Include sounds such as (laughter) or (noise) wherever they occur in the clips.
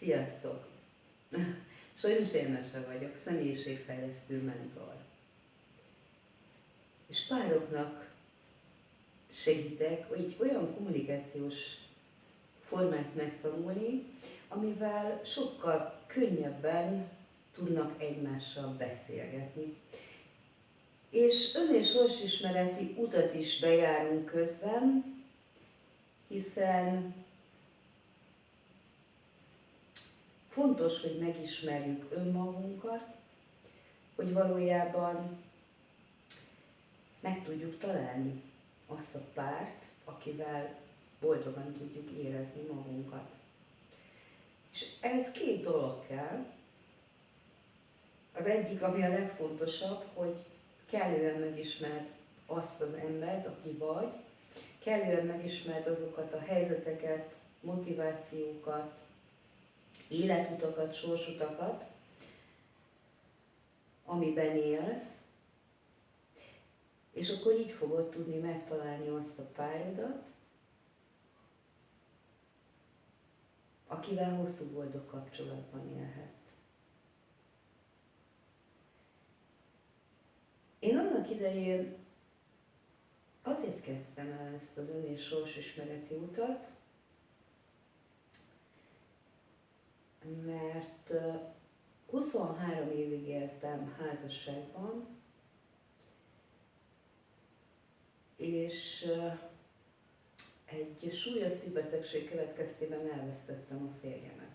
Sziasztok! Sajnos Érmese vagyok, személyiségfejlesztő mentor. És pároknak segítek, hogy olyan kommunikációs formát megtanulni, amivel sokkal könnyebben tudnak egymással beszélgetni. És ön- és sorsismereti utat is bejárunk közben, hiszen fontos, hogy megismerjük önmagunkat, hogy valójában meg tudjuk találni azt a párt, akivel boldogan tudjuk érezni magunkat. És ez két dolog kell. Az egyik, ami a legfontosabb, hogy kellően megismerd azt az embert, aki vagy, kellően megismerd azokat a helyzeteket, motivációkat, életutakat, sorsutakat, amiben élsz, és akkor így fogod tudni megtalálni azt a párodat, akivel hosszú boldog kapcsolatban élhetsz. Én annak idején azért kezdtem el ezt az ön és sorsismereti utat, mert 23 évig éltem házasságban, és egy súlyos szívbetegség következtében elvesztettem a férjemet.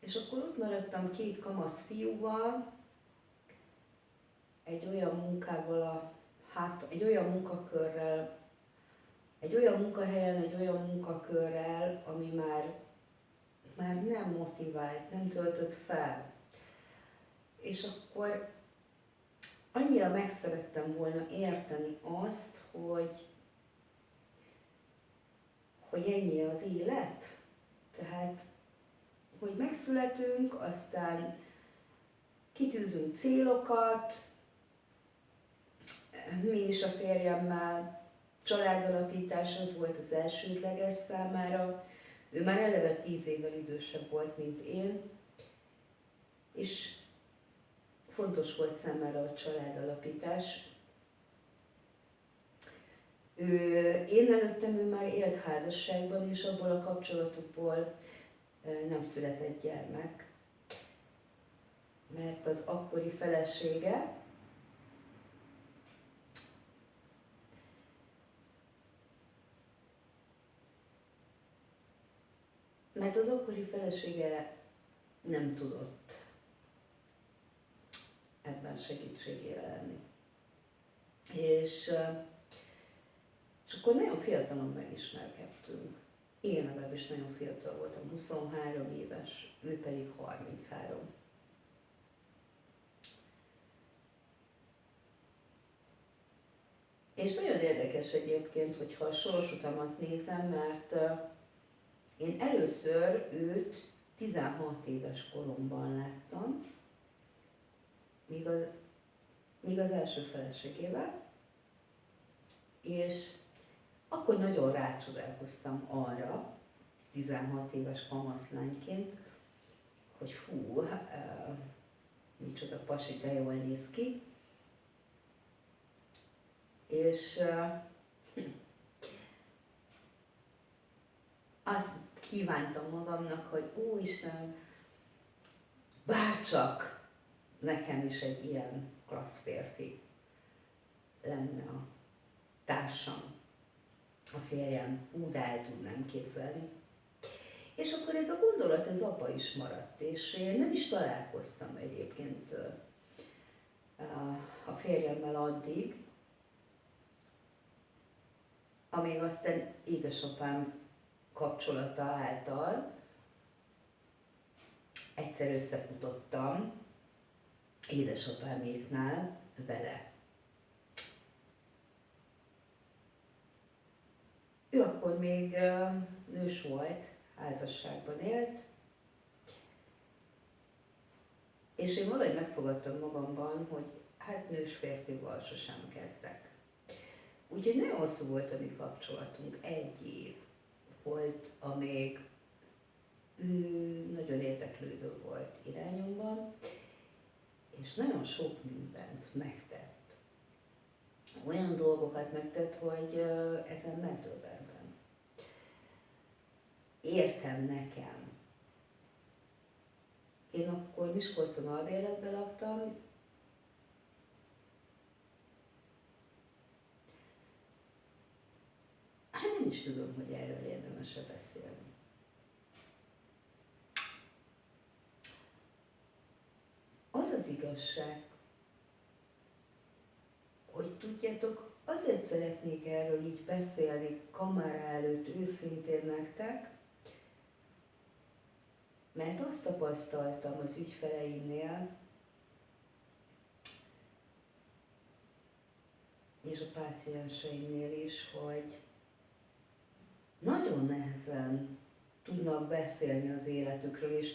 És akkor ott maradtam két kamasz fiúval, egy olyan munkával, a, hát, egy olyan munkakörrel, egy olyan munkahelyen, egy olyan munkakörrel, ami már, már nem motivált, nem töltött fel. És akkor annyira megszerettem volna érteni azt, hogy, hogy ennyi az élet. Tehát, hogy megszületünk, aztán kitűzünk célokat, mi is a férjemmel, családalapítás az volt az elsődleges számára. Ő már eleve tíz évvel idősebb volt, mint én, és fontos volt számára a családalapítás. Ő, én előttem ő már élt házasságban, és abból a kapcsolatukból nem született gyermek, mert az akkori felesége mert az akkori felesége nem tudott ebben segítségére lenni. És, és akkor nagyon fiatalon megismerkedtünk. Én legalábbis nagyon fiatal voltam, 23 éves, ő pedig 33. És nagyon érdekes egyébként, hogyha a sorsutamat nézem, mert én először őt 16 éves koromban láttam, míg az, míg az első feleségével, és akkor nagyon rácsodálkoztam arra, 16 éves kamaszlányként, hogy fú, uh, micsoda pasi, de jól néz ki. És uh, azt kívántam magamnak, hogy ó Isten, bárcsak nekem is egy ilyen klassz férfi lenne a társam, a férjem, ú, de el tudnám képzelni. És akkor ez a gondolat, ez abba is maradt, és én nem is találkoztam egyébként a férjemmel addig, amíg aztán édesapám kapcsolata által egyszer összefutottam édesapáméknál vele. Ő akkor még nős volt, házasságban élt, és én valahogy megfogadtam magamban, hogy hát nős férfival sosem kezdek. Úgyhogy nagyon hosszú volt a mi kapcsolatunk, egy év volt, amíg ő fejlődő volt irányomban, és nagyon sok mindent megtett. Olyan dolgokat megtett, hogy ezen megdöbbentem. Értem nekem. Én akkor Miskolcon albérletben laktam, Hát nem is tudom, hogy erről érdemes-e beszélni. Az az igazság, hogy tudjátok, azért szeretnék erről így beszélni kamera előtt őszintén nektek, mert azt tapasztaltam az ügyfeleimnél, és a pácienseimnél is, hogy nagyon nehezen tudnak beszélni az életükről, és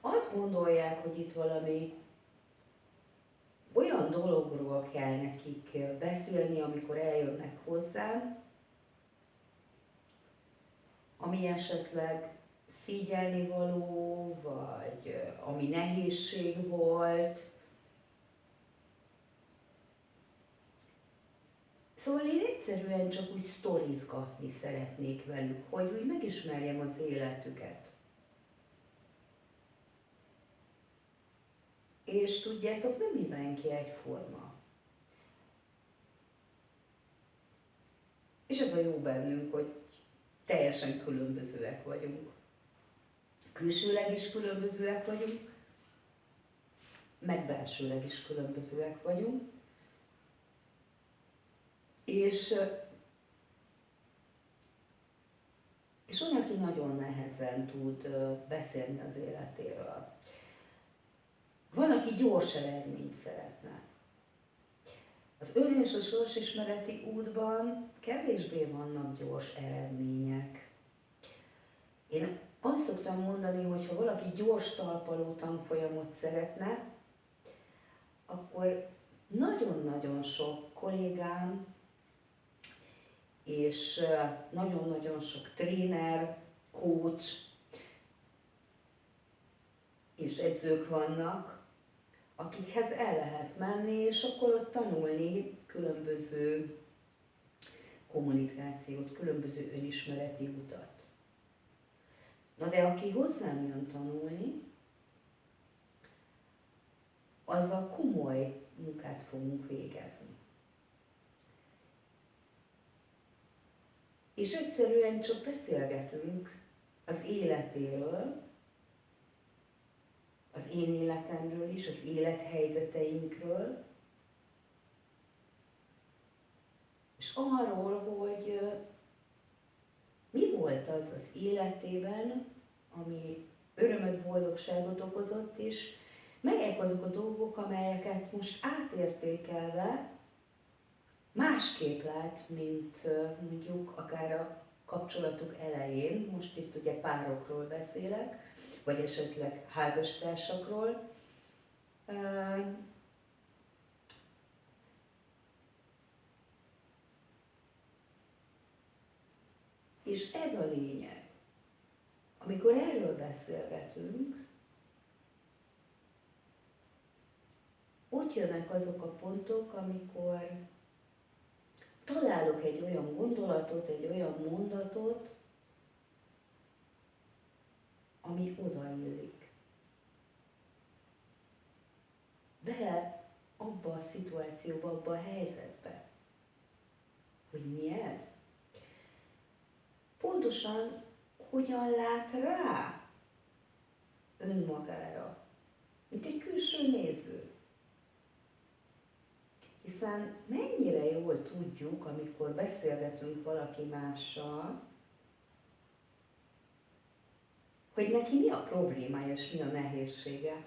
azt gondolják, hogy itt valami olyan dologról kell nekik beszélni, amikor eljönnek hozzám, ami esetleg szígyelni való, vagy ami nehézség volt, Szóval én egyszerűen csak úgy sztorizgatni szeretnék velük, hogy úgy megismerjem az életüket. És tudjátok, nem mindenki egyforma. És ez a jó bennünk, hogy teljesen különbözőek vagyunk. Külsőleg is különbözőek vagyunk, meg belsőleg is különbözőek vagyunk. És, és olyan, aki nagyon nehezen tud beszélni az életéről. Van, aki gyors eredményt szeretne. Az ön és a sorsismereti útban kevésbé vannak gyors eredmények. Én azt szoktam mondani, hogy ha valaki gyors talpaló tanfolyamot szeretne, akkor nagyon-nagyon sok kollégám és nagyon-nagyon sok tréner, coach és edzők vannak, akikhez el lehet menni, és akkor ott tanulni különböző kommunikációt, különböző önismereti utat. Na de aki hozzám jön tanulni, az a komoly munkát fogunk végezni. és egyszerűen csak beszélgetünk az életéről, az én életemről is, az élethelyzeteinkről, és arról, hogy mi volt az az életében, ami örömöt, boldogságot okozott, és melyek azok a dolgok, amelyeket most átértékelve másképp lát, mint mondjuk akár a kapcsolatuk elején, most itt ugye párokról beszélek, vagy esetleg házastársakról, És ez a lényeg. Amikor erről beszélgetünk, ott jönnek azok a pontok, amikor találok egy olyan gondolatot, egy olyan mondatot, ami odaillik. Bele abba a szituációba, abba a helyzetbe. Hogy mi ez? Pontosan hogyan lát rá önmagára, mint egy külső néző. Hiszen mennyire jól tudjuk, amikor beszélgetünk valaki mással, hogy neki mi a problémája és mi a nehézsége.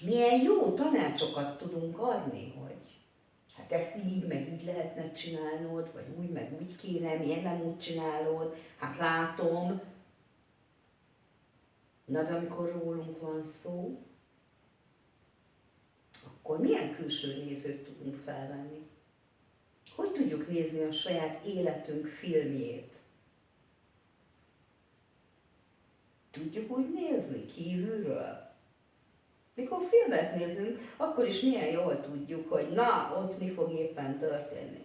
Milyen jó tanácsokat tudunk adni, hogy hát ezt így, meg így lehetne csinálnod, vagy úgy, meg úgy kéne, miért nem úgy csinálod, hát látom. Na de amikor rólunk van szó, akkor milyen külső nézőt tudunk felvenni? Hogy tudjuk nézni a saját életünk filmjét? Tudjuk úgy nézni kívülről. Mikor filmet nézünk, akkor is milyen jól tudjuk, hogy na, ott mi fog éppen történni.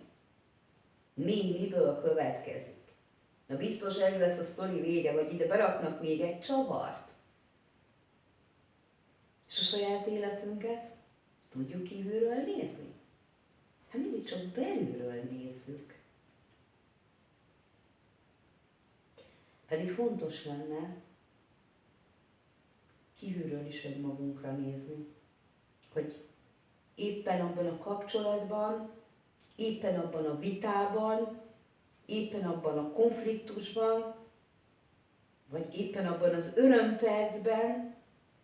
Mi, miből következik. Na biztos ez lesz a sztori vége, vagy ide beraknak még egy csavart. És a saját életünket tudjuk kívülről nézni? Hát mindig csak belülről nézzük. Pedig fontos lenne kívülről is önmagunkra nézni, hogy éppen abban a kapcsolatban, éppen abban a vitában, éppen abban a konfliktusban, vagy éppen abban az örömpercben,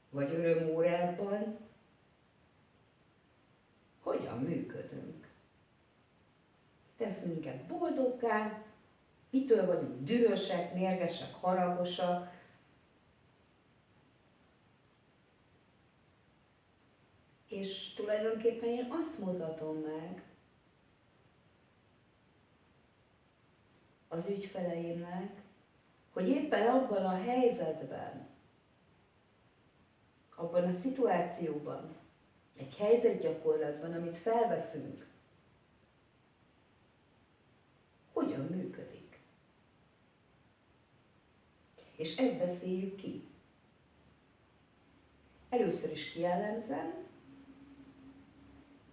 vagy örömórában, hogyan működünk. Tesz minket boldoggá, mitől vagyunk dühösek, mérgesek, haragosak, és tulajdonképpen én azt mutatom meg az ügyfeleimnek, hogy éppen abban a helyzetben, abban a szituációban, egy helyzetgyakorlatban, amit felveszünk, hogyan működik. És ezt beszéljük ki. Először is kijellemzem,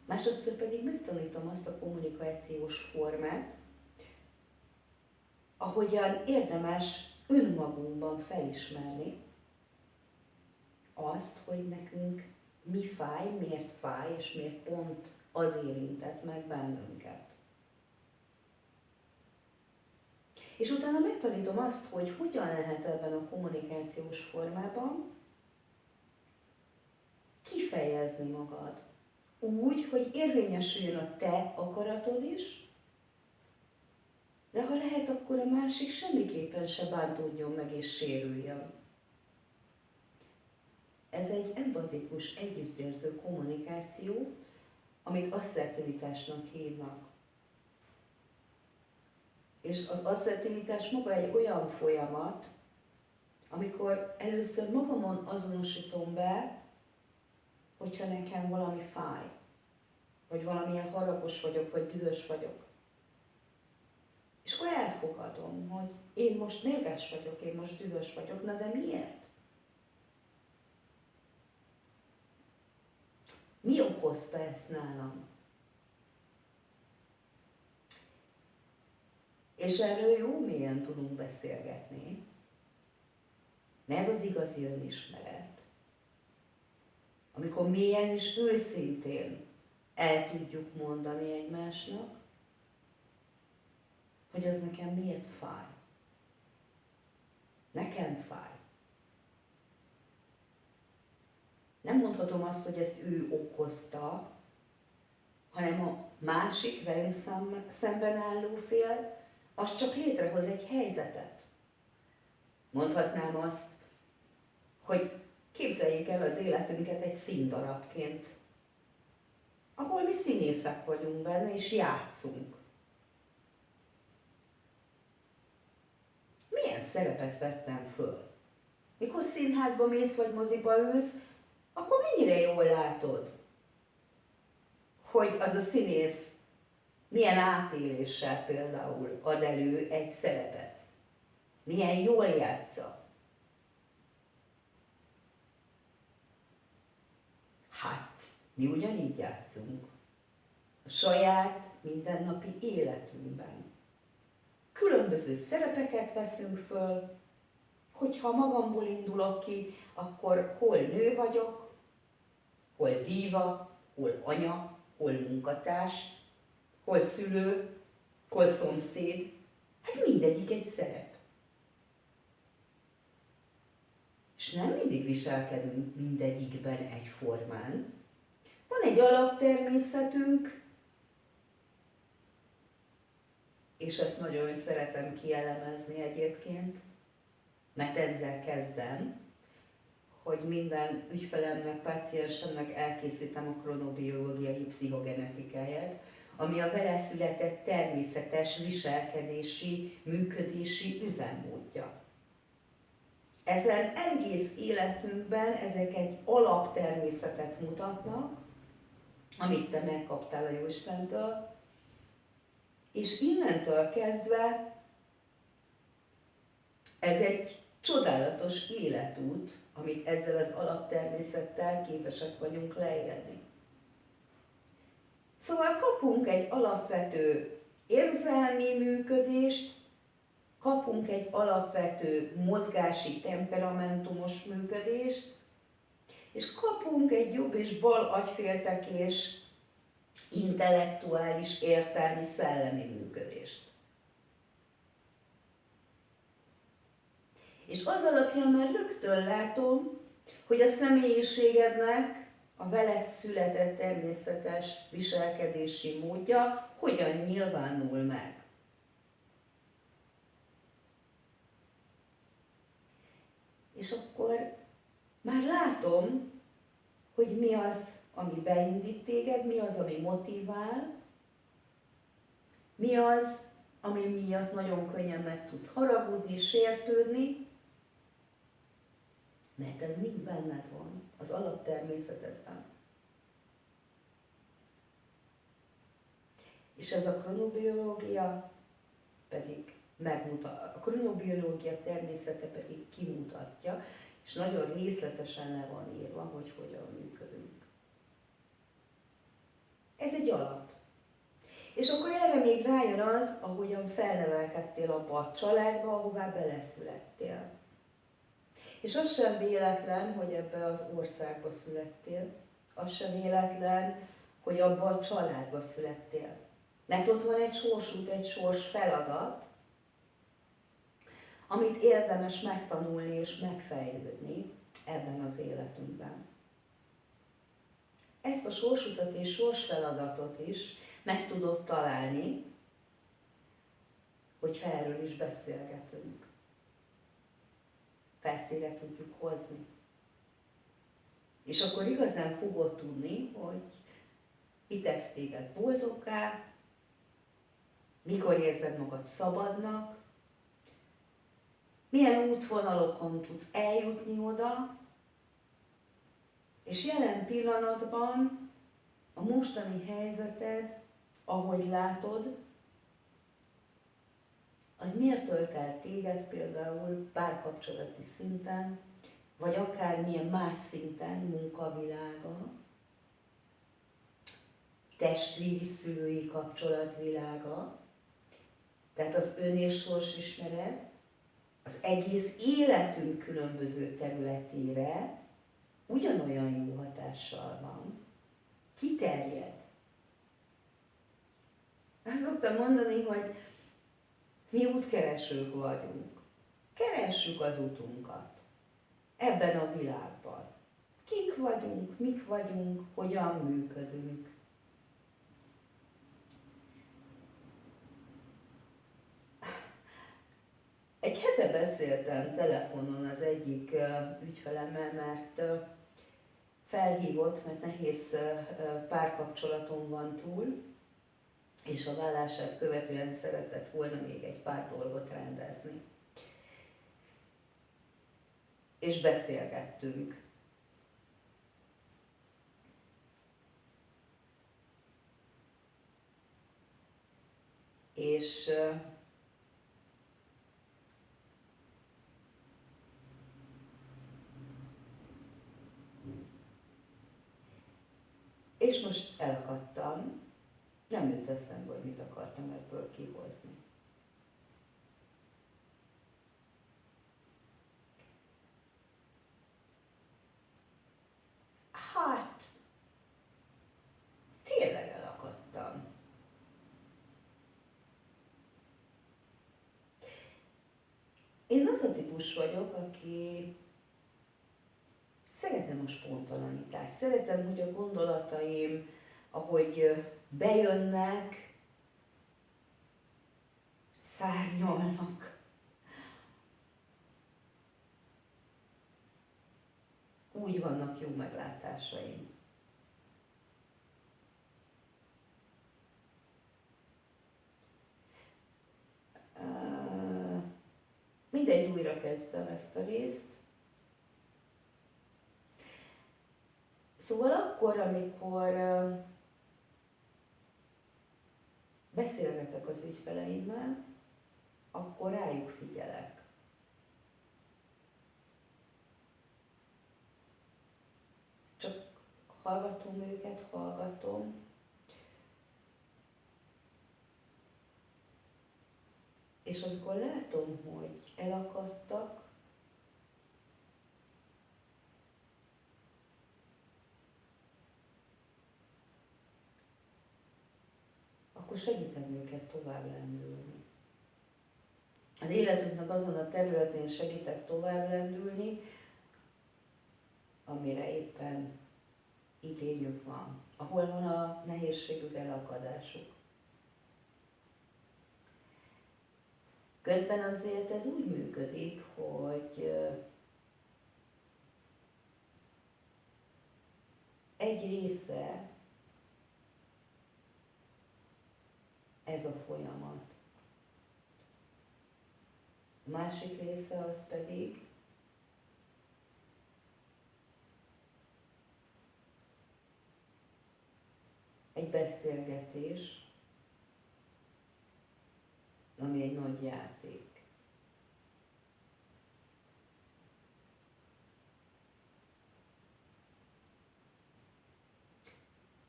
másodszor pedig megtanítom azt a kommunikációs formát, ahogyan érdemes önmagunkban felismerni azt, hogy nekünk mi fáj, miért fáj, és miért pont az érintett meg bennünket. És utána megtanítom azt, hogy hogyan lehet ebben a kommunikációs formában kifejezni magad. Úgy, hogy érvényesüljön a te akaratod is, de ha lehet, akkor a másik semmiképpen se bántódjon meg és sérüljön. Ez egy empatikus, együttérző kommunikáció, amit asszertivitásnak hívnak. És az asszertivitás maga egy olyan folyamat, amikor először magamon azonosítom be, hogyha nekem valami fáj, vagy valamilyen haragos vagyok, vagy dühös vagyok. És akkor elfogadom, hogy én most mérges vagyok, én most dühös vagyok, na de miért? Mi okozta ezt nálam? És erről jó mélyen tudunk beszélgetni, mert ez az igazi önismeret. Amikor mélyen és őszintén el tudjuk mondani egymásnak, hogy ez nekem miért fáj. Nekem fáj. Nem mondhatom azt, hogy ezt ő okozta, hanem a másik velünk szemben álló fél, az csak létrehoz egy helyzetet. Mondhatnám azt, hogy képzeljük el az életünket egy színdarabként, ahol mi színészek vagyunk benne, és játszunk. Milyen szerepet vettem föl? Mikor színházba mész, vagy moziba ülsz, akkor mennyire jól látod, hogy az a színész milyen átéléssel például ad elő egy szerepet. Milyen jól játsza. Hát, mi ugyanígy játszunk. A saját mindennapi életünkben. Különböző szerepeket veszünk föl, hogyha magamból indulok ki, akkor hol nő vagyok, hol díva, hol anya, hol munkatárs, hol szülő, hol szomszéd. Hát mindegyik egy szerep. És nem mindig viselkedünk mindegyikben egyformán. Van egy alaptermészetünk, és ezt nagyon szeretem kielemezni egyébként, mert ezzel kezdem, hogy minden ügyfelemnek, páciensemnek elkészítem a kronobiológiai pszichogenetikáját, ami a vele született természetes viselkedési, működési üzemmódja. Ezen egész életünkben ezek egy alaptermészetet mutatnak, amit te megkaptál a Jóistentől, és innentől kezdve ez egy csodálatos életút, amit ezzel az alaptermészettel képesek vagyunk leélni. Szóval kapunk egy alapvető érzelmi működést, kapunk egy alapvető mozgási temperamentumos működést, és kapunk egy jobb és bal agyféltekés intellektuális, értelmi, szellemi működést. És az alapján már rögtön látom, hogy a személyiségednek a veled született természetes viselkedési módja hogyan nyilvánul meg. És akkor már látom, hogy mi az, ami beindít téged, mi az, ami motivál, mi az, ami miatt nagyon könnyen meg tudsz haragudni, sértődni, mert ez mind benned van, az alaptermészetedben. És ez a kronobiológia pedig megmutat, a kronobiológia természete pedig kimutatja, és nagyon részletesen le van írva, hogy hogyan működünk. Ez egy alap. És akkor erre még rájön az, ahogyan felnevelkedtél abba a családba, ahová beleszülettél. És az sem véletlen, hogy ebbe az országba születtél. Az sem véletlen, hogy abba a családba születtél. Mert ott van egy sorsút, egy sors feladat, amit érdemes megtanulni és megfejlődni ebben az életünkben. Ezt a sorsutat és sorsfeladatot is meg tudod találni, hogyha erről is beszélgetünk. Felszíre tudjuk hozni. És akkor igazán fogod tudni, hogy mi tesz téged boldoggá, mikor érzed magad szabadnak, milyen útvonalokon tudsz eljutni oda, és jelen pillanatban a mostani helyzeted, ahogy látod, az miért tölt el téged például párkapcsolati szinten, vagy akár milyen más szinten, munkavilága, testvéri szülői kapcsolatvilága, tehát az ön és sors ismeret, az egész életünk különböző területére ugyanolyan jó hatással van, kiterjed. Azt szoktam mondani, hogy mi útkeresők vagyunk. Keressük az utunkat ebben a világban. Kik vagyunk, mik vagyunk, hogyan működünk. Egy hete beszéltem telefonon az egyik ügyfelemmel, mert felhívott, mert nehéz párkapcsolatom van túl, és a vállását követően szeretett volna még egy pár dolgot rendezni. És beszélgettünk. És És most elakadtam, nem jött eszembe, hogy mit akartam ebből kihozni. Hát, tényleg elakadtam. Én az a típus vagyok, aki Szeretem a spontanitást, szeretem, hogy a gondolataim, ahogy bejönnek, szárnyalnak. Úgy vannak jó meglátásaim. Mindegy, újra kezdem ezt a részt. Szóval akkor, amikor beszélgetek az ügyfeleimmel, akkor rájuk figyelek. Csak hallgatom őket, hallgatom, És amikor látom, hogy elakadtak, akkor segítem őket tovább lendülni. Az életünknek azon a területén segítek tovább lendülni, amire éppen igényük van, ahol van a nehézségük, elakadásuk. Közben azért ez úgy működik, hogy egy része ez a folyamat. A másik része az pedig egy beszélgetés, ami egy nagy játék.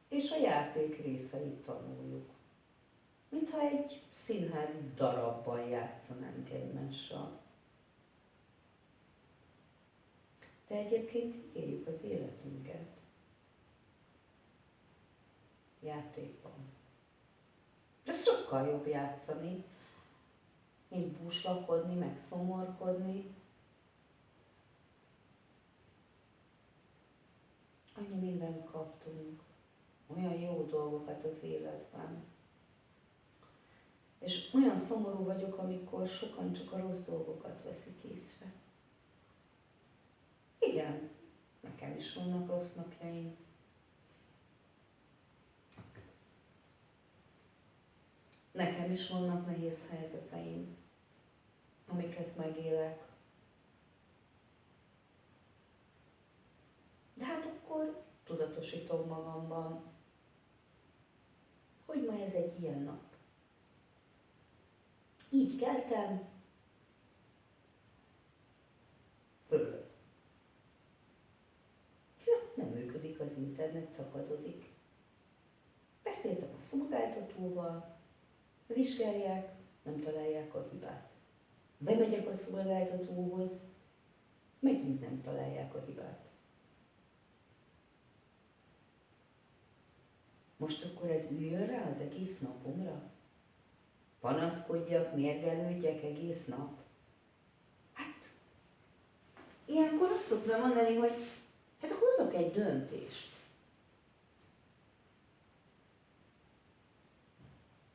És a játék részeit tanuljuk. Mintha egy színházi darabban játszanánk egymással. De egyébként így éljük az életünket. Játékban. De sokkal jobb játszani, mint búslakodni, meg szomorkodni. Annyi mindent kaptunk, olyan jó dolgokat az életben. És olyan szomorú vagyok, amikor sokan csak a rossz dolgokat veszik észre. Igen, nekem is vannak rossz napjaim. Nekem is vannak nehéz helyzeteim, amiket megélek. De hát akkor tudatosítom magamban, hogy ma ez egy ilyen nap. Így keltem. Ja, nem működik az internet, szakadozik. Beszéltem a szolgáltatóval, vizsgálják, nem találják a hibát. Bemegyek a szolgáltatóhoz, megint nem találják a hibát. Most akkor ez üljön rá az egész napomra? Panaszkodjak, mérgelődjek egész nap? Hát, ilyenkor azt szoktam mondani, hogy hát hozok egy döntést.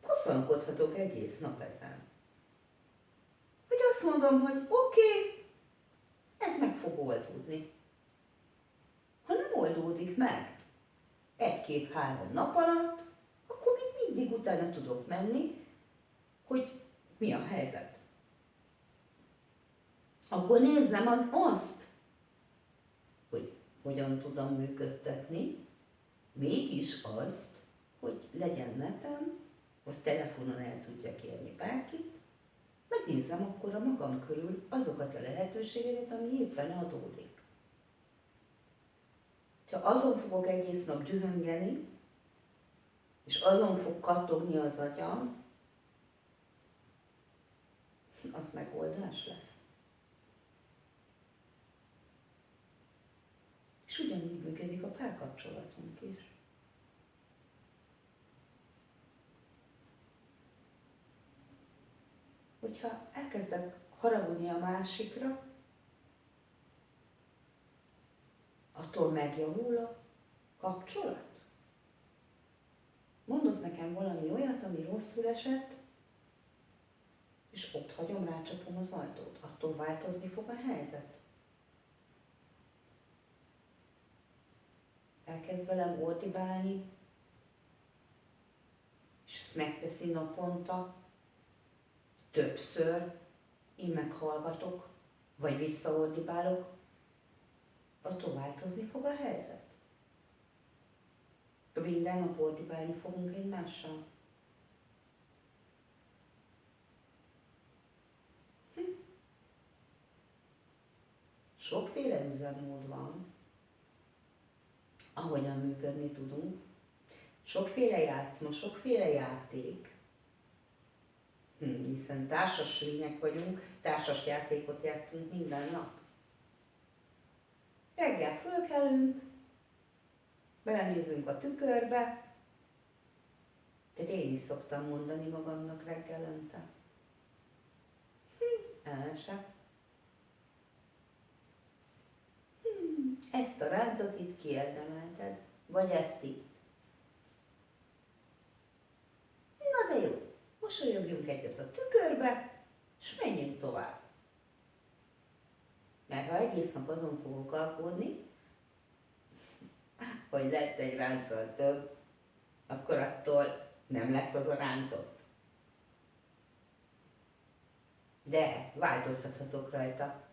bosszankodhatok egész nap ezen. Hogy azt mondom, hogy oké, okay, ez meg fog oldódni. Ha nem oldódik meg egy-két-három nap alatt, akkor még mindig utána tudok menni, hogy mi a helyzet. Akkor nézzem azt, hogy hogyan tudom működtetni, mégis azt, hogy legyen netem, vagy telefonon el tudja kérni bárkit, megnézem akkor a magam körül azokat a lehetőségeket, ami éppen adódik. Ha azon fogok egész nap dühöngeni, és azon fog kattogni az agyam, az megoldás lesz. És ugyanígy működik a párkapcsolatunk is. hogyha elkezdek haragudni a másikra, attól megjavul a kapcsolat? Mondott nekem valami olyat, ami rosszul esett, és ott hagyom, rácsapom az ajtót. Attól változni fog a helyzet. Elkezd velem ordibálni, és ezt megteszi naponta, többször, én meghallgatok, vagy visszaordibálok, attól változni fog a helyzet. Minden nap ordibálni fogunk egymással. Sokféle üzemmód van, ahogyan működni tudunk. Sokféle játszma, sokféle játék, hm, hiszen társas lények vagyunk, társas játékot játszunk minden nap. Reggel fölkelünk, belenézünk a tükörbe, tehát én is szoktam mondani magamnak reggelente. Hm, el se. Hm, ezt a ráncot itt kiérdemelted, vagy ezt itt. Na de jó, mosolyogjunk egyet a tükörbe, és menjünk tovább. Mert ha egész nap azon fogok alkódni, hogy lett egy ráncol több, akkor attól nem lesz az a ráncot. De változtathatok rajta.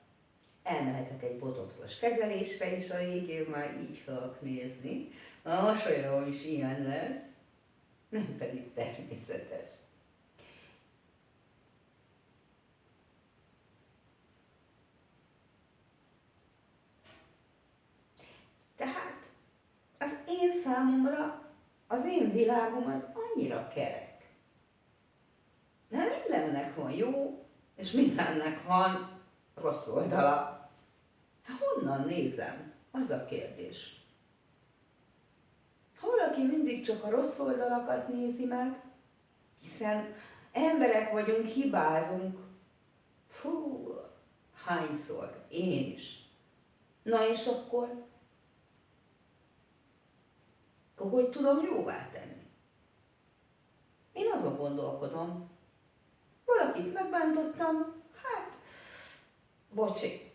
Elmehetek egy botoxos kezelésre, és a végén már így fogok nézni. A mosolyom is ilyen lesz, nem pedig természetes. számomra az én világom az annyira kerek. Mert mindennek van jó, és mindennek van rossz oldala. Honnan nézem? Az a kérdés. Ha valaki mindig csak a rossz oldalakat nézi meg, hiszen emberek vagyunk, hibázunk, fú, hányszor, én is. Na és akkor akkor hogy tudom jóvá tenni? Én azon gondolkodom, valakit megbántottam, hát, bocsi,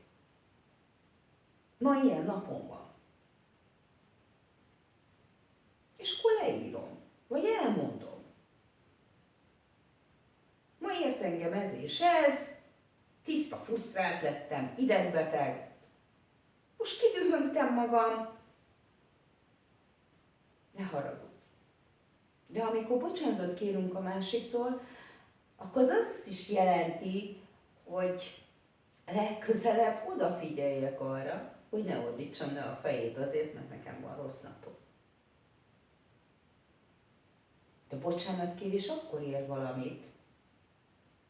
ma ilyen napom van. És akkor leírom, vagy elmondom. Ma ért engem ez és ez, tiszta fusztrált lettem, idegbeteg, most kidühöngtem magam, ne haragudj. De amikor bocsánatot kérünk a másiktól, akkor az azt is jelenti, hogy legközelebb odafigyeljek arra, hogy ne ordítsam le a fejét azért, mert nekem van rossz napom. De bocsánatkérés akkor ér valamit,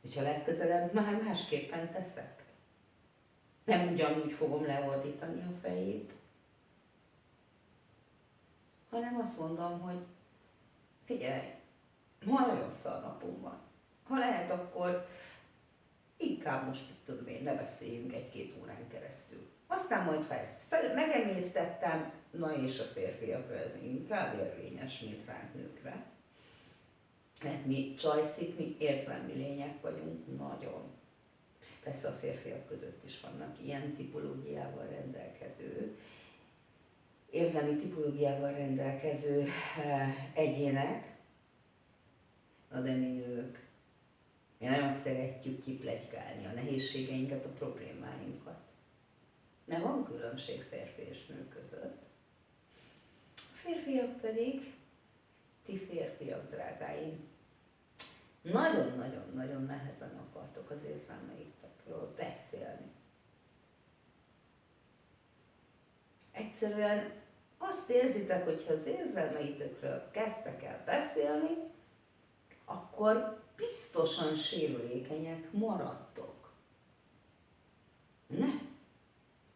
hogyha legközelebb már másképpen teszek. Nem ugyanúgy fogom leordítani a fejét, hanem azt mondom, hogy figyelj, ma nagyon szar napom van. Ha lehet, akkor inkább most, tudom én, ne beszéljünk egy-két órán keresztül. Aztán majd, ha ezt fel, megemésztettem, na és a férfiakra ez inkább érvényes, mint ránk nőkre. Mert mi csajszik, mi érzelmi lények vagyunk, nagyon. Persze a férfiak között is vannak ilyen tipológiával rendelkező, érzelmi tipológiával rendelkező eh, egyének, na de mi nők, mi nagyon szeretjük kiplegykálni a nehézségeinket, a problémáinkat. Nem van különbség férfi és nő között. A férfiak pedig, ti férfiak, drágáim, nagyon-nagyon-nagyon nehezen akartok az érzelmeitekről beszélni. Egyszerűen azt érzitek, hogy ha az érzelmeitökről kezdtek el beszélni, akkor biztosan sérülékenyek maradtok. Ne!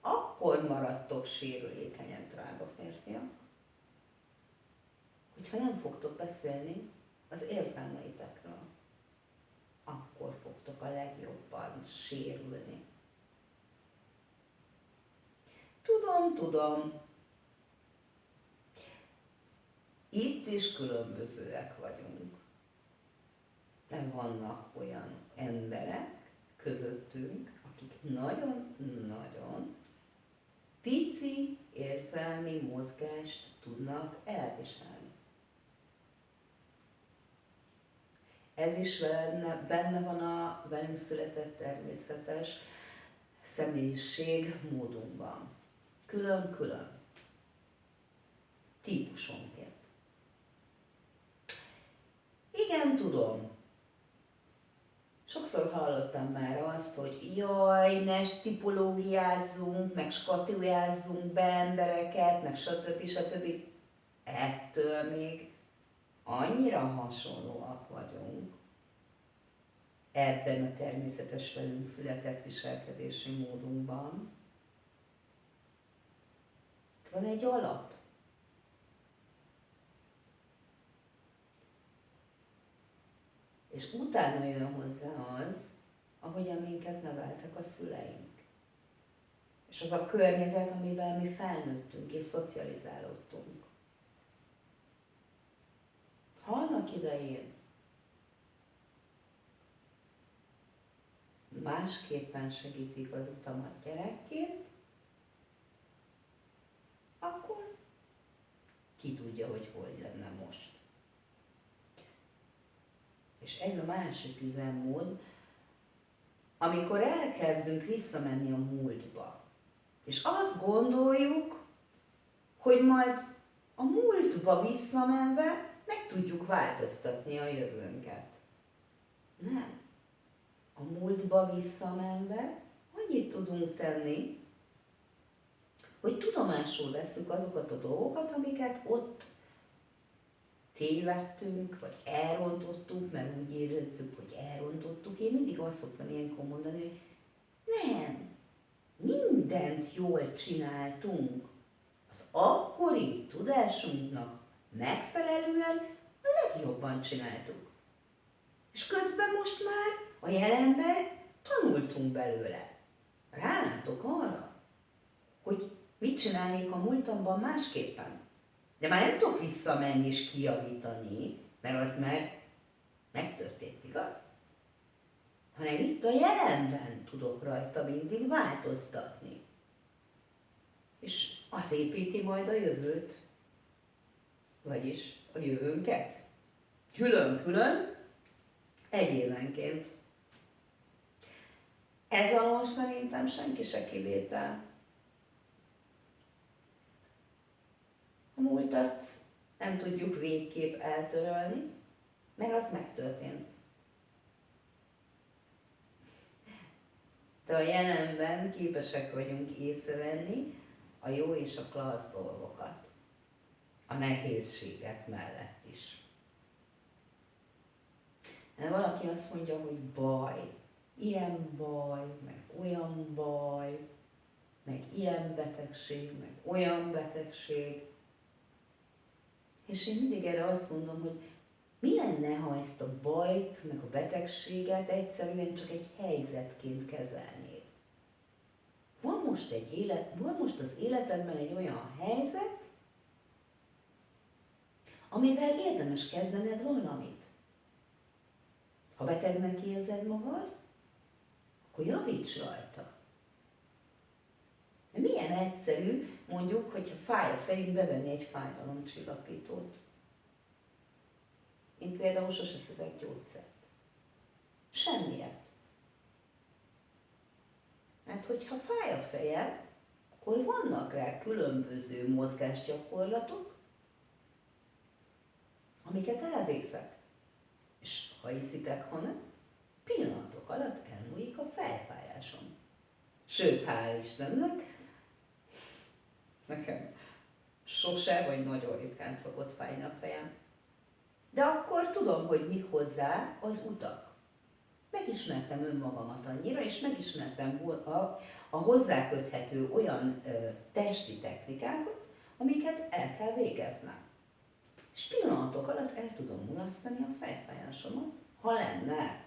Akkor maradtok sérülékenyek, drága férfiak, hogyha nem fogtok beszélni az érzelmeitekről. Akkor fogtok a legjobban sérülni. Tudom, tudom, Itt is különbözőek vagyunk. Vannak olyan emberek közöttünk, akik nagyon-nagyon pici érzelmi mozgást tudnak elviselni. Ez is benne, benne van a velünk született természetes személyiség módunkban. Külön-külön. Típusonként. Igen, tudom. Sokszor hallottam már azt, hogy jaj, ne tipológiázzunk, meg skatujázzunk be embereket, meg stb. stb. Ettől még annyira hasonlóak vagyunk ebben a természetes velünk született viselkedési módunkban. Van egy alap. És utána jön hozzá az, ahogyan minket neveltek a szüleink. És az a környezet, amiben mi felnőttünk és szocializálódtunk. Ha annak idején másképpen segítik az utamat gyerekként, akkor ki tudja, hogy hogy lenne most. És ez a másik üzemmód, amikor elkezdünk visszamenni a múltba, és azt gondoljuk, hogy majd a múltba visszamenve meg tudjuk változtatni a jövőnket. Nem. A múltba visszamenve annyit tudunk tenni, hogy tudomásul veszük azokat a dolgokat, amiket ott tévedtünk, vagy elrontottunk, mert úgy érezzük, hogy elrontottuk. Én mindig azt szoktam ilyenkor mondani, hogy nem, mindent jól csináltunk. Az akkori tudásunknak megfelelően a legjobban csináltuk. És közben most már a jelenben tanultunk belőle. Rálátok arra, hogy mit csinálnék a múltamban másképpen. De már nem tudok visszamenni és kijavítani, mert az már megtörtént, igaz? Hanem itt a jelenben tudok rajta mindig változtatni. És az építi majd a jövőt, vagyis a jövőnket. Külön-külön, egyévenként. Ez alól szerintem senki se kivétel. A múltat nem tudjuk végképp eltörölni, mert az megtörtént. De a jelenben képesek vagyunk észrevenni a jó és a klassz dolgokat. A nehézségek mellett is. De valaki azt mondja, hogy baj, ilyen baj, meg olyan baj, meg ilyen betegség, meg olyan betegség. És én mindig erre azt mondom, hogy mi lenne, ha ezt a bajt, meg a betegséget egyszerűen csak egy helyzetként kezelnéd? Van most, egy élet, van most az életedben egy olyan helyzet, amivel érdemes kezdened valamit. Ha betegnek érzed magad, akkor javíts rajta. Milyen egyszerű, mondjuk, hogyha fáj a fejünk, bevenni egy fájdalomcsillapítót. Én például sose szedek gyógyszert. Semmiért. Mert hogyha fáj a fejem, akkor vannak rá különböző mozgásgyakorlatok, amiket elvégzek. És ha hiszitek, ha nem, pillanatok alatt elmúlik a fejfájásom. Sőt, hál' Istennek, nekem sose vagy nagyon ritkán szokott fájni a fejem. De akkor tudom, hogy mik hozzá az utak. Megismertem önmagamat annyira, és megismertem a, a hozzáköthető olyan ö, testi technikákat, amiket el kell végeznem. És pillanatok alatt el tudom mulasztani a fejfájásomat, ha lenne.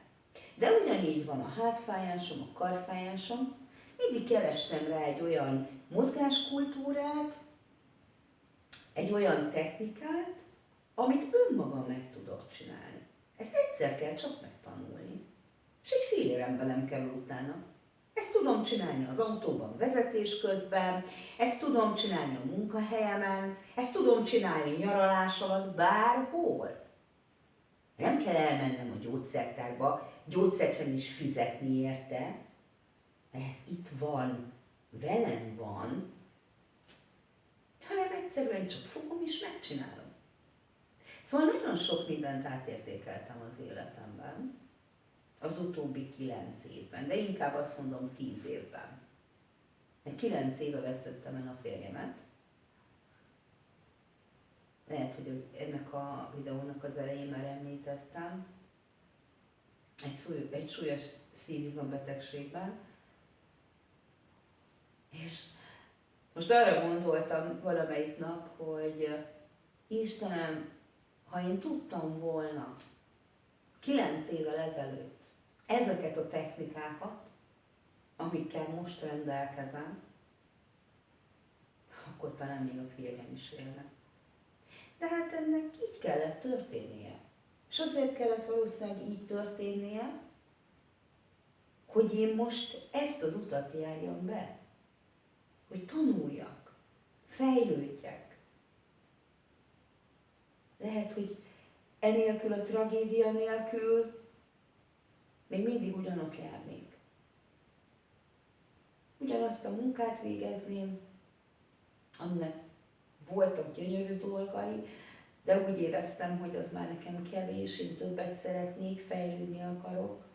De ugyanígy van a hátfájásom, a karfájásom. Mindig kerestem rá egy olyan mozgáskultúrát, egy olyan technikát, amit önmagam meg tudok csinálni. Ezt egyszer kell csak megtanulni. És egy fél nem kell utána. Ezt tudom csinálni az autóban vezetés közben, ezt tudom csinálni a munkahelyemen, ezt tudom csinálni nyaralás alatt, bárhol. Nem kell elmennem a gyógyszertárba, gyógyszert is fizetni érte, ez itt van, velem van, hanem egyszerűen csak fogom és megcsinálom. Szóval nagyon sok mindent átértékeltem az életemben, az utóbbi kilenc évben, de inkább azt mondom tíz évben. Egy kilenc éve vesztettem el a férjemet. Lehet, hogy ennek a videónak az elején már említettem. Egy, szúly, egy súlyos szívizombetegségben. És most arra gondoltam valamelyik nap, hogy Istenem, ha én tudtam volna kilenc évvel ezelőtt ezeket a technikákat, amikkel most rendelkezem, akkor talán még a férjem is élne. De hát ennek így kellett történnie. És azért kellett valószínűleg így történnie, hogy én most ezt az utat járjam be. Hogy tanuljak, fejlődjek. Lehet, hogy enélkül a tragédia nélkül még mindig ugyanott járnék. Ugyanazt a munkát végezném, aminek voltak gyönyörű dolgai, de úgy éreztem, hogy az már nekem kevés, én többet szeretnék, fejlődni akarok.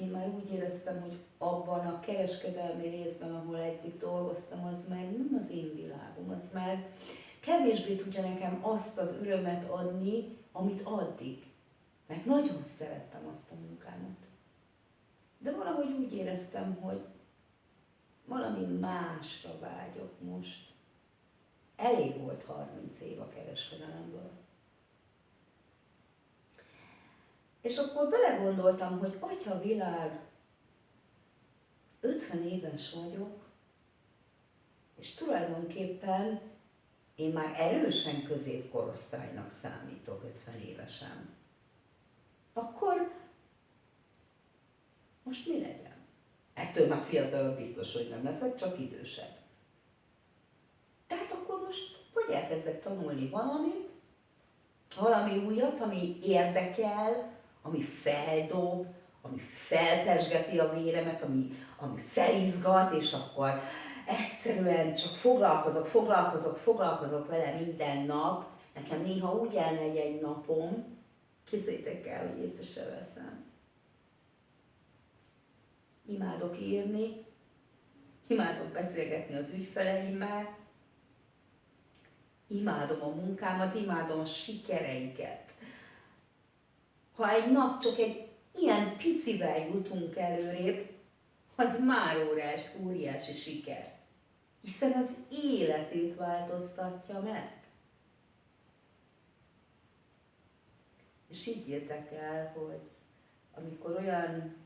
Én már úgy éreztem, hogy abban a kereskedelmi részben, ahol eddig dolgoztam, az már nem az én világom, az már kevésbé tudja nekem azt az örömet adni, amit addig. Mert nagyon szerettem azt a munkámat. De valahogy úgy éreztem, hogy valami másra vágyok most. Elég volt 30 év a kereskedelemből. És akkor belegondoltam, hogy atya világ, 50 éves vagyok, és tulajdonképpen én már erősen középkorosztálynak számítok 50 évesen. Akkor most mi legyen? Ettől már fiatalabb biztos, hogy nem leszek, csak idősebb. Tehát akkor most vagy elkezdek tanulni valamit, valami újat, ami érdekel, ami feldob, ami felpesgeti a véremet, ami, ami felizgat, és akkor egyszerűen csak foglalkozok, foglalkozok, foglalkozok vele minden nap. Nekem néha úgy elmegy egy napom, készítek el, hogy észre se veszem. Imádok írni, imádok beszélgetni az ügyfeleimmel, imádom a munkámat, imádom a sikereiket. Ha egy nap csak egy ilyen picivel jutunk előrébb, az már órás, óriási siker. Hiszen az életét változtatja meg. És higgyétek el, hogy amikor olyan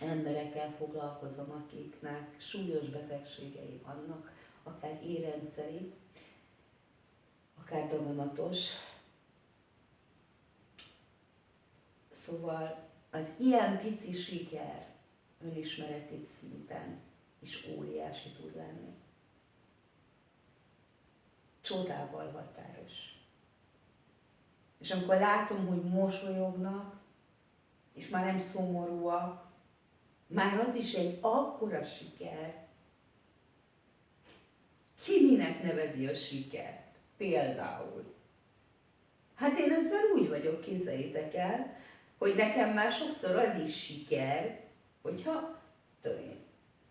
emberekkel foglalkozom, akiknek súlyos betegségei vannak, akár érrendszeri, akár daganatos. Szóval az ilyen pici siker önismereti szinten is óriási tud lenni. Csodával határos. És amikor látom, hogy mosolyognak, és már nem szomorúak, már az is egy akkora siker. Ki minek nevezi a sikert? Például. Hát én ezzel úgy vagyok, képzeljétek el, hogy nekem már sokszor az is siker, hogyha tudom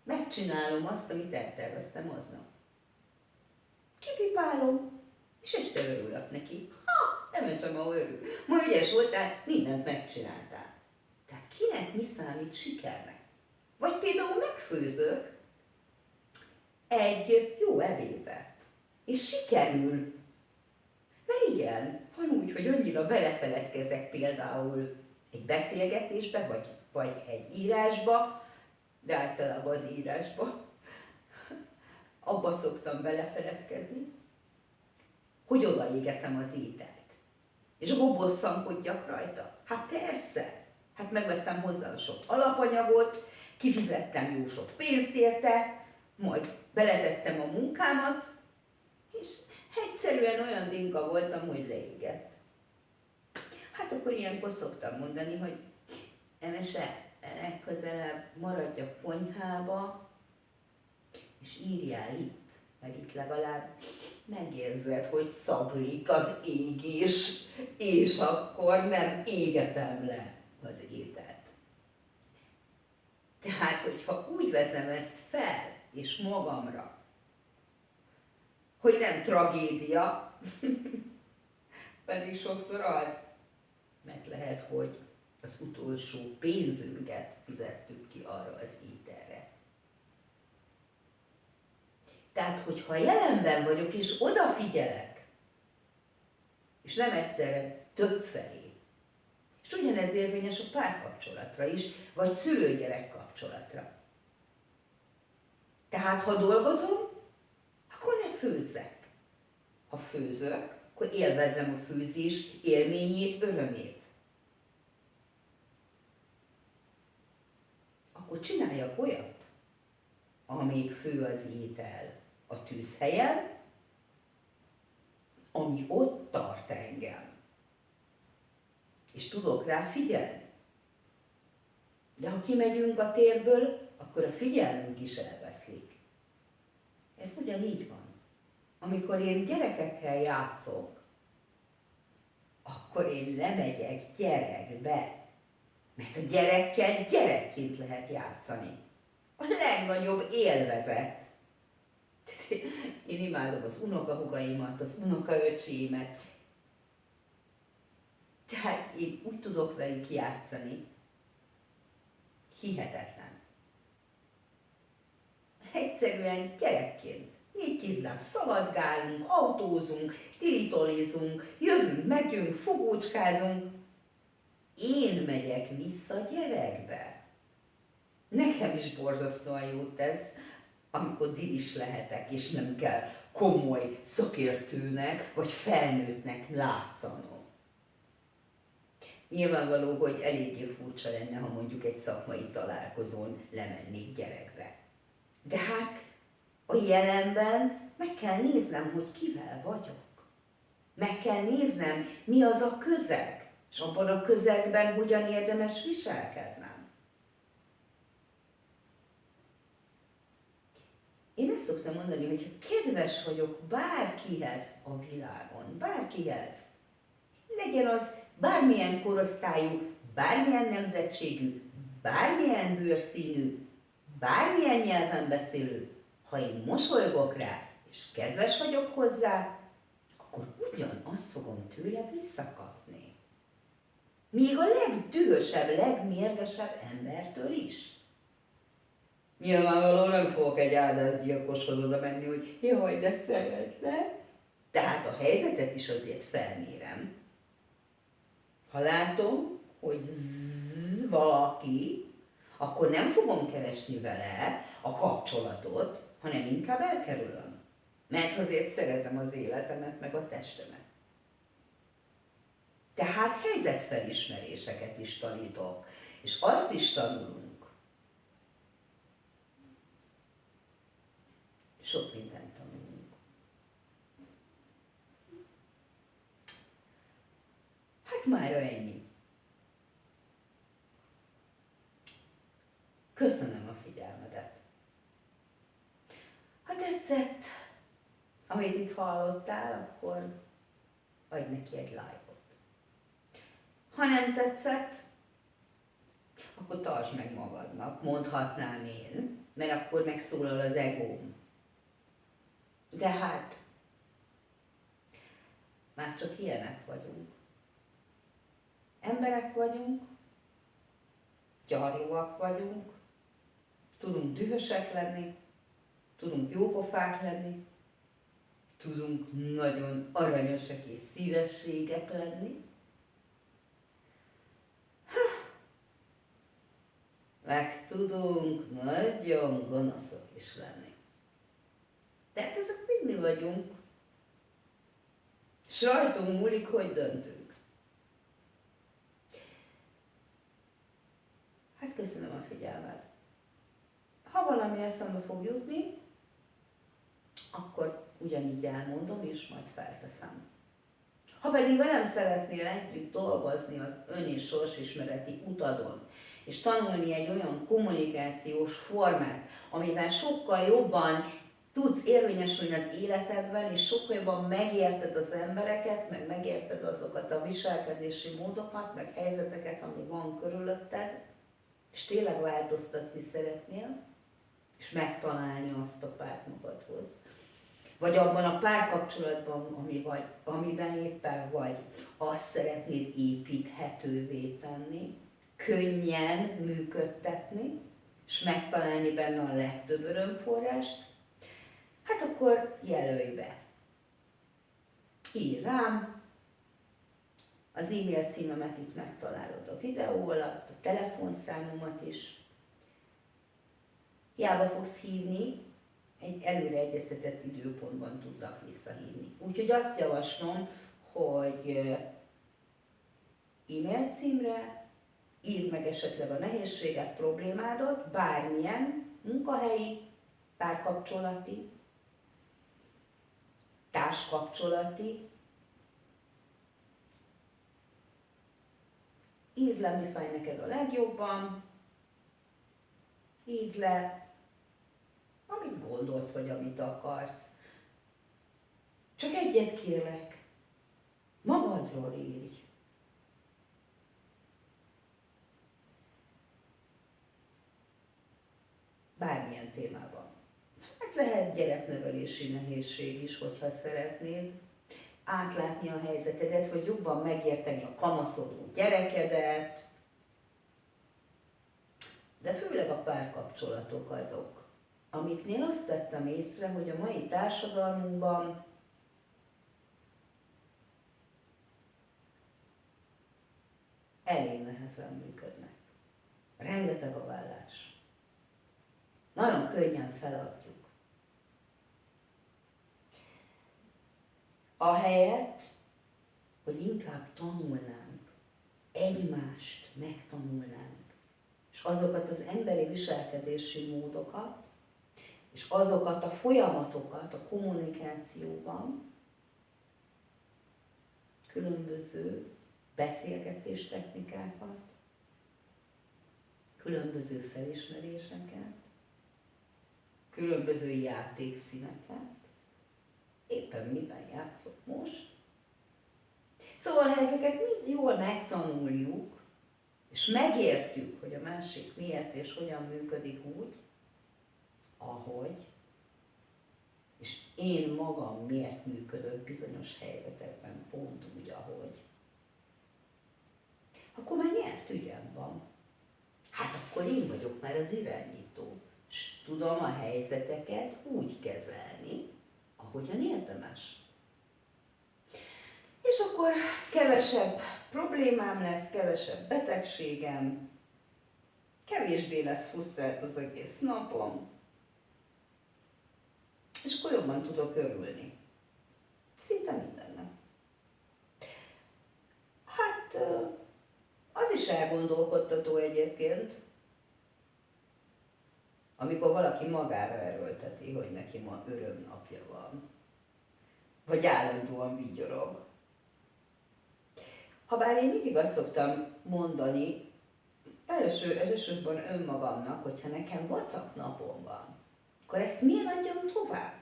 megcsinálom azt, amit elterveztem aznap. Kipipálom, és este örülök neki. Ha, nem sem ahol örül. Ma ügyes voltál, mindent megcsináltál. Tehát kinek mi számít sikernek? Vagy például megfőzök egy jó ebédet, és sikerül. Mert igen, van úgy, hogy annyira belefeledkezek például egy beszélgetésbe, vagy, vagy egy írásba, de általában az írásba, (laughs) abba szoktam belefeledkezni, hogy odaégetem az ételt. És akkor bosszankodjak rajta. Hát persze, hát megvettem hozzá sok alapanyagot, kifizettem jó sok pénzt érte, majd beletettem a munkámat, és egyszerűen olyan dinka voltam, hogy leégett. Hát akkor ilyenkor szoktam mondani, hogy Emese, legközelebb maradj a konyhába, és írjál itt, mert itt legalább megérzed, hogy szaglik az égés, és akkor nem égetem le az ételt. Tehát, hogyha úgy veszem ezt fel, és magamra, hogy nem tragédia, (laughs) pedig sokszor az, mert lehet, hogy az utolsó pénzünket fizettük ki arra az ételre. Tehát, hogyha jelenben vagyok, és odafigyelek, és nem egyszerre több felé, és ugyanez érvényes a párkapcsolatra is, vagy szülőgyerek kapcsolatra. Tehát, ha dolgozom, akkor ne főzzek. Ha főzök, akkor élvezzem a főzés élményét, örömét. Akkor csináljak olyat, amíg fő az étel a tűzhelyen, ami ott tart engem. És tudok rá figyelni. De ha kimegyünk a térből, akkor a figyelmünk is elveszlik. Ez ugyanígy van. Amikor én gyerekekkel játszok, akkor én lemegyek gyerekbe. Mert a gyerekkel gyerekként lehet játszani. A legnagyobb élvezet. Én imádom az unokahugaimat, az unokaöcsémet. Tehát én úgy tudok velük játszani, hihetetlen. Egyszerűen gyerekként. Négy kézláb szaladgálunk, autózunk, tilitolizunk, jövünk, megyünk, fogócskázunk. Én megyek vissza gyerekbe. Nekem is borzasztóan jót tesz, amikor dilis lehetek, és nem kell komoly szakértőnek vagy felnőttnek látszanom. Nyilvánvaló, hogy eléggé furcsa lenne, ha mondjuk egy szakmai találkozón lemennék gyerekbe. De hát a jelenben meg kell néznem, hogy kivel vagyok. Meg kell néznem, mi az a közeg, és abban a közegben hogyan érdemes viselkednem. Én ezt szoktam mondani, hogy kedves vagyok bárkihez a világon, bárkihez, legyen az bármilyen korosztályú, bármilyen nemzetségű, bármilyen bőrszínű, bármilyen nyelven beszélő, ha én mosolygok rá, és kedves vagyok hozzá, akkor ugyanazt fogom tőle visszakapni. Még a legdühösebb, legmérgesebb embertől is. Nyilvánvalóan nem fogok egy áldászgyilkoshoz oda menni, hogy jaj, de szeretne. Tehát a helyzetet is azért felmérem. Ha látom, hogy zzz, valaki, akkor nem fogom keresni vele a kapcsolatot, hanem inkább elkerülöm. Mert azért szeretem az életemet, meg a testemet. Tehát helyzetfelismeréseket is tanítok, és azt is tanulunk. Sok mindent tanulunk. Hát már ennyi. Köszönöm a figyelmedet. Ha tetszett, amit itt hallottál, akkor adj neki egy lájkot. Ha nem tetszett, akkor tartsd meg magadnak, mondhatnám én, mert akkor megszólal az egóm. De hát, már csak ilyenek vagyunk. Emberek vagyunk, gyarlóak vagyunk, tudunk dühösek lenni, tudunk jópofák lenni, tudunk nagyon aranyosak és szívességek lenni, meg tudunk nagyon gonoszok is lenni. Tehát ezek mind mi vagyunk. Sajtunk múlik, hogy döntünk. Hát köszönöm a figyelmet. Ha valami eszembe fog jutni, akkor ugyanígy elmondom, és majd felteszem. Ha pedig velem szeretnél együtt dolgozni az ön és sorsismereti utadon, és tanulni egy olyan kommunikációs formát, amivel sokkal jobban tudsz érvényesülni az életedben, és sokkal jobban megérted az embereket, meg megérted azokat a viselkedési módokat, meg helyzeteket, ami van körülötted, és tényleg változtatni szeretnél, és megtalálni azt a párt magadhoz. Vagy abban a párkapcsolatban, ami vagy, amiben éppen vagy, azt szeretnéd építhetővé tenni, könnyen működtetni, és megtalálni benne a legtöbb örömforrást, hát akkor jelölj be. Ír rám, az e-mail címemet itt megtalálod a videó alatt, a telefonszámomat is. Hiába fogsz hívni, egy előre egyeztetett időpontban tudnak visszahívni. Úgyhogy azt javaslom, hogy e-mail címre írd meg esetleg a nehézséget, problémádat, bármilyen munkahelyi, párkapcsolati, társkapcsolati, írd le, mi fáj neked a legjobban, írd le, amit gondolsz, vagy amit akarsz. Csak egyet kérlek, magadról írj. Bármilyen témában. Hát lehet gyereknevelési nehézség is, hogyha szeretnéd átlátni a helyzetedet, vagy jobban megérteni a kamaszodó gyerekedet, de főleg a párkapcsolatok azok, amiknél azt tettem észre, hogy a mai társadalmunkban elég nehezen működnek. Rengeteg a vállás. Nagyon könnyen feladjuk. Ahelyett, hogy inkább tanulnánk, egymást megtanulnánk, és azokat az emberi viselkedési módokat, és azokat a folyamatokat a kommunikációban, különböző beszélgetés technikákat, különböző felismeréseket, különböző játékszíneket, éppen miben játszok most. Szóval, ha ezeket mind jól megtanuljuk, és megértjük, hogy a másik miért és hogyan működik úgy, ahogy, és én magam miért működök bizonyos helyzetekben pont úgy, ahogy, akkor már nyert ügyem van. Hát akkor én vagyok már az irányító, és tudom a helyzeteket úgy kezelni, ahogyan érdemes. És akkor kevesebb problémám lesz, kevesebb betegségem, kevésbé lesz frusztrált az egész napom, és akkor jobban tudok örülni. Szinte mindennek. Hát az is elgondolkodtató egyébként, amikor valaki magára erőlteti, hogy neki ma örömnapja van, vagy állandóan vigyorog. Habár én mindig azt szoktam mondani, első, elsősorban önmagamnak, hogyha nekem vacak napom van, akkor ezt miért adjam tovább?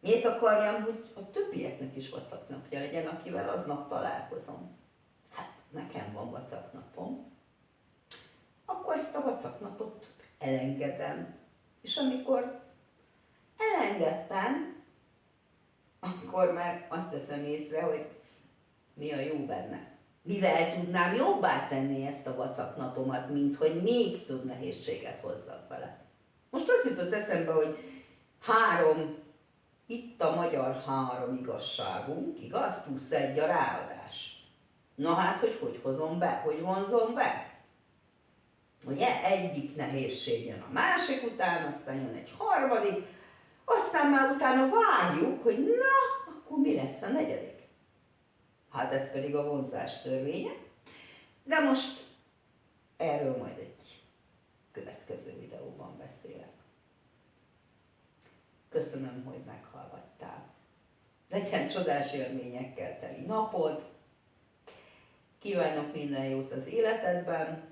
Miért akarjam, hogy a többieknek is vacak napja legyen, akivel aznap találkozom? Hát nekem van vacak napom. Akkor ezt a vacak napot elengedem. És amikor elengedtem, akkor már azt veszem észre, hogy mi a jó benne. Mivel tudnám jobbá tenni ezt a vacak napomat, mint hogy még több nehézséget hozzak vele. Most azt jutott eszembe, hogy három, itt a magyar három igazságunk, igaz? Plusz egy a ráadás. Na hát, hogy hogy hozom be, hogy vonzom be? Ugye egyik nehézség jön a másik után, aztán jön egy harmadik, aztán már utána várjuk, hogy na, akkor mi lesz a negyedik. Hát ez pedig a vonzás törvénye. De most erről majd egy következő videóban beszélek. Köszönöm, hogy meghallgattál. Legyen csodás élményekkel teli napod. Kívánok minden jót az életedben,